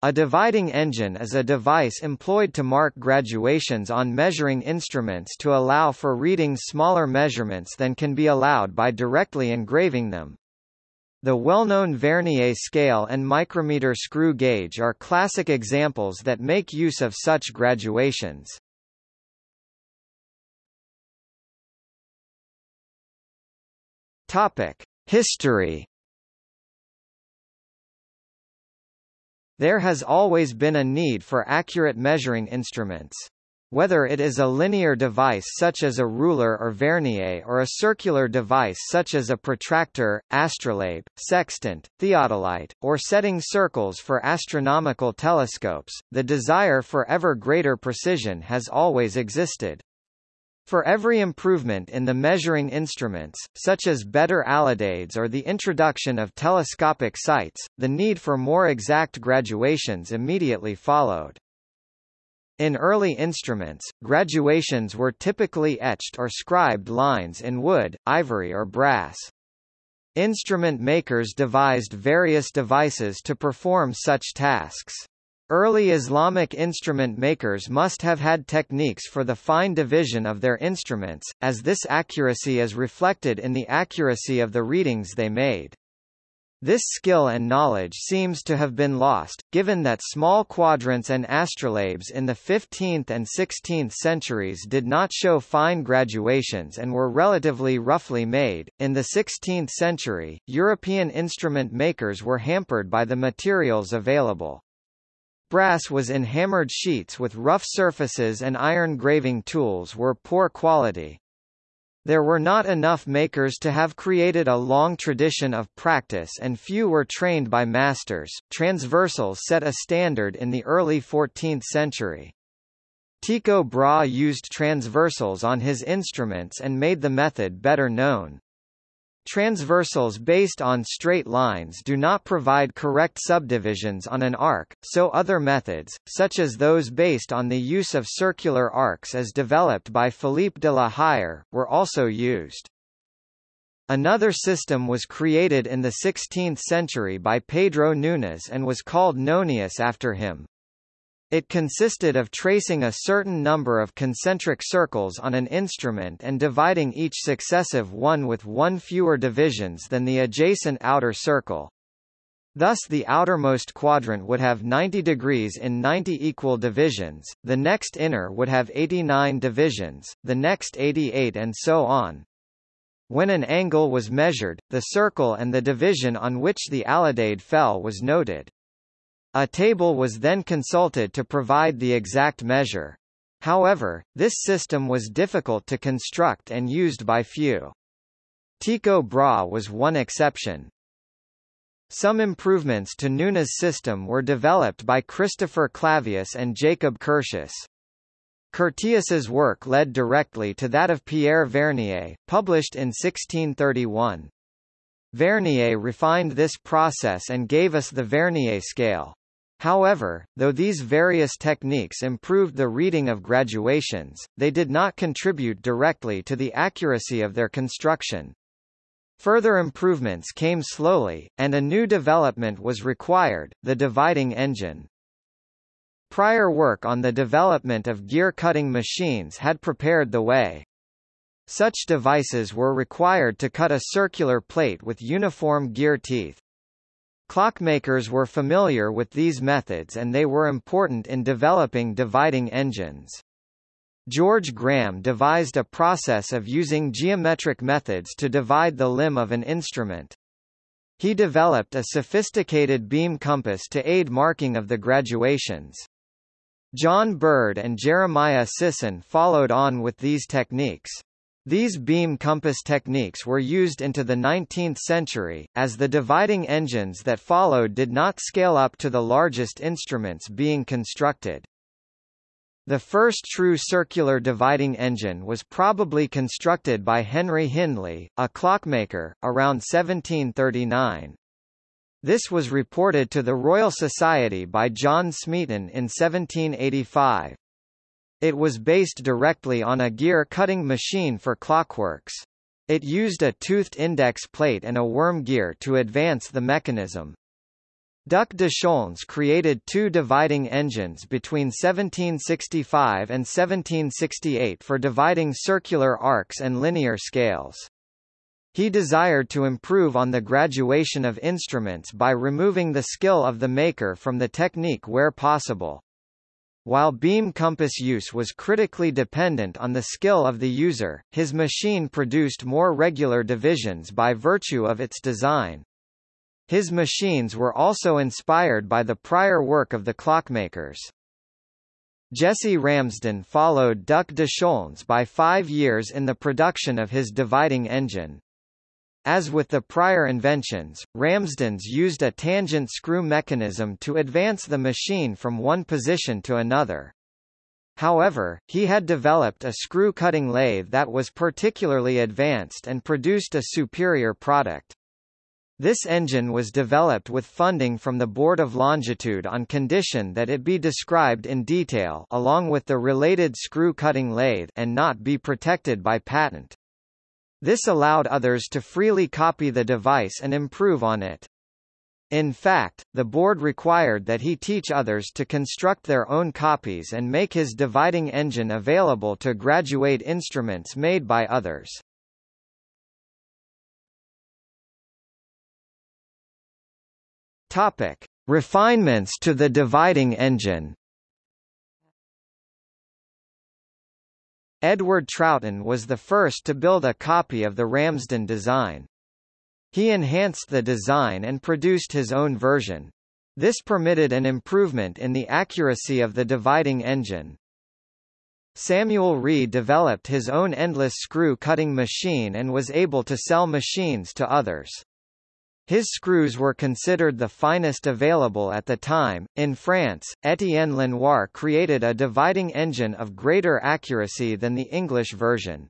A dividing engine is a device employed to mark graduations on measuring instruments to allow for reading smaller measurements than can be allowed by directly engraving them. The well-known Vernier scale and micrometer screw gauge are classic examples that make use of such graduations. Topic: History There has always been a need for accurate measuring instruments. Whether it is a linear device such as a ruler or vernier or a circular device such as a protractor, astrolabe, sextant, theodolite, or setting circles for astronomical telescopes, the desire for ever greater precision has always existed. For every improvement in the measuring instruments, such as better alidades or the introduction of telescopic sights, the need for more exact graduations immediately followed. In early instruments, graduations were typically etched or scribed lines in wood, ivory or brass. Instrument makers devised various devices to perform such tasks. Early Islamic instrument makers must have had techniques for the fine division of their instruments, as this accuracy is reflected in the accuracy of the readings they made. This skill and knowledge seems to have been lost, given that small quadrants and astrolabes in the 15th and 16th centuries did not show fine graduations and were relatively roughly made. In the 16th century, European instrument makers were hampered by the materials available. Brass was in hammered sheets with rough surfaces and iron graving tools were poor quality. There were not enough makers to have created a long tradition of practice and few were trained by masters. Transversals set a standard in the early 14th century. Tycho Brahe used transversals on his instruments and made the method better known. Transversals based on straight lines do not provide correct subdivisions on an arc, so other methods, such as those based on the use of circular arcs as developed by Philippe de la Hire, were also used. Another system was created in the 16th century by Pedro Nunes and was called nonius after him. It consisted of tracing a certain number of concentric circles on an instrument and dividing each successive one with one fewer divisions than the adjacent outer circle. Thus the outermost quadrant would have 90 degrees in 90 equal divisions, the next inner would have 89 divisions, the next 88 and so on. When an angle was measured, the circle and the division on which the alidade fell was noted. A table was then consulted to provide the exact measure. However, this system was difficult to construct and used by few. Tycho Brahe was one exception. Some improvements to Nunes' system were developed by Christopher Clavius and Jacob Curtius. Curtius's work led directly to that of Pierre Vernier, published in 1631. Vernier refined this process and gave us the Vernier scale. However, though these various techniques improved the reading of graduations, they did not contribute directly to the accuracy of their construction. Further improvements came slowly, and a new development was required, the dividing engine. Prior work on the development of gear-cutting machines had prepared the way. Such devices were required to cut a circular plate with uniform gear teeth. Clockmakers were familiar with these methods and they were important in developing dividing engines. George Graham devised a process of using geometric methods to divide the limb of an instrument. He developed a sophisticated beam compass to aid marking of the graduations. John Bird and Jeremiah Sisson followed on with these techniques. These beam compass techniques were used into the 19th century, as the dividing engines that followed did not scale up to the largest instruments being constructed. The first true circular dividing engine was probably constructed by Henry Hindley, a clockmaker, around 1739. This was reported to the Royal Society by John Smeaton in 1785. It was based directly on a gear-cutting machine for clockworks. It used a toothed index plate and a worm gear to advance the mechanism. Duc de created two dividing engines between 1765 and 1768 for dividing circular arcs and linear scales. He desired to improve on the graduation of instruments by removing the skill of the maker from the technique where possible. While beam compass use was critically dependent on the skill of the user, his machine produced more regular divisions by virtue of its design. His machines were also inspired by the prior work of the clockmakers. Jesse Ramsden followed Duc de Chaulnes by five years in the production of his dividing engine. As with the prior inventions, Ramsden's used a tangent screw mechanism to advance the machine from one position to another. However, he had developed a screw-cutting lathe that was particularly advanced and produced a superior product. This engine was developed with funding from the Board of Longitude on condition that it be described in detail along with the related screw-cutting lathe and not be protected by patent. This allowed others to freely copy the device and improve on it. In fact, the board required that he teach others to construct their own copies and make his dividing engine available to graduate instruments made by others. Topic: Refinements to the dividing engine. Edward Troughton was the first to build a copy of the Ramsden design. He enhanced the design and produced his own version. This permitted an improvement in the accuracy of the dividing engine. Samuel Reed developed his own endless screw-cutting machine and was able to sell machines to others. His screws were considered the finest available at the time. In France, Étienne Lenoir created a dividing engine of greater accuracy than the English version.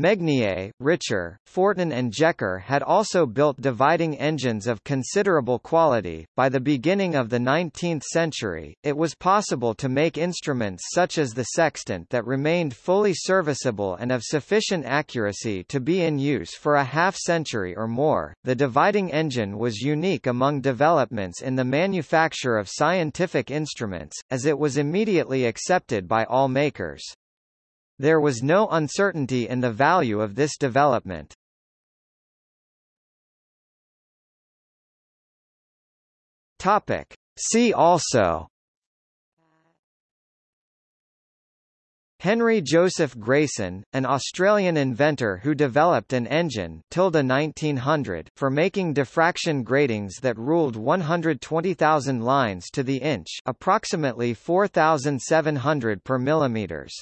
Megnier, Richer, Fortin and Jecker had also built dividing engines of considerable quality. By the beginning of the 19th century, it was possible to make instruments such as the sextant that remained fully serviceable and of sufficient accuracy to be in use for a half century or more. The dividing engine was unique among developments in the manufacture of scientific instruments, as it was immediately accepted by all makers. There was no uncertainty in the value of this development. Topic. See also Henry Joseph Grayson, an Australian inventor who developed an engine 1900 for making diffraction gratings that ruled 120,000 lines to the inch approximately 4,700 per millimeters.